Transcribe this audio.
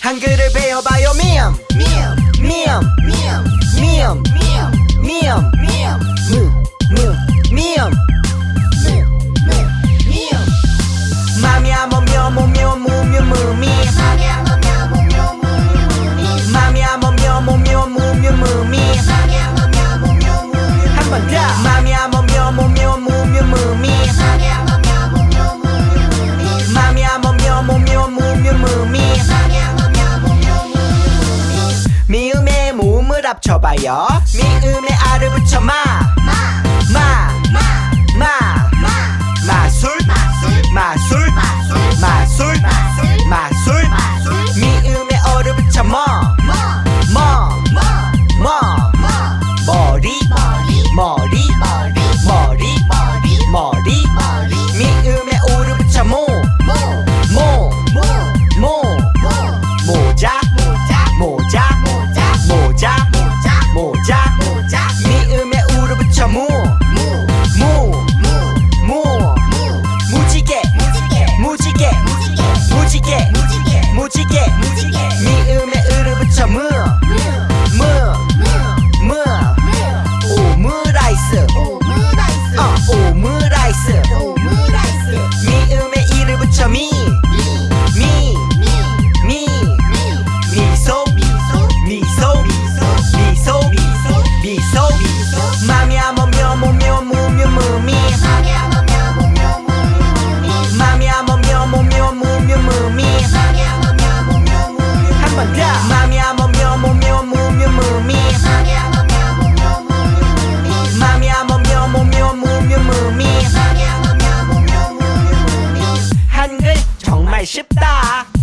한글을 배워봐요. 미엄 미엄 미엄 미엄 미엄 미엄 미엄 미엄 무무 미엄 무무 미엄 마미야 모묘 모묘 무묘 무미 힘을 합쳐봐요. 미음에 알을 붙여 마 무지개 무지개 미음에 으를 붙여 무 무, 무, 무 오므라이스 어, 오므라이스 미음에 이를 붙여 미 미, 미, 미소 미소 미소 미소 미소 마미야 모묘 모묘 무묘 무미 마미야 ship da.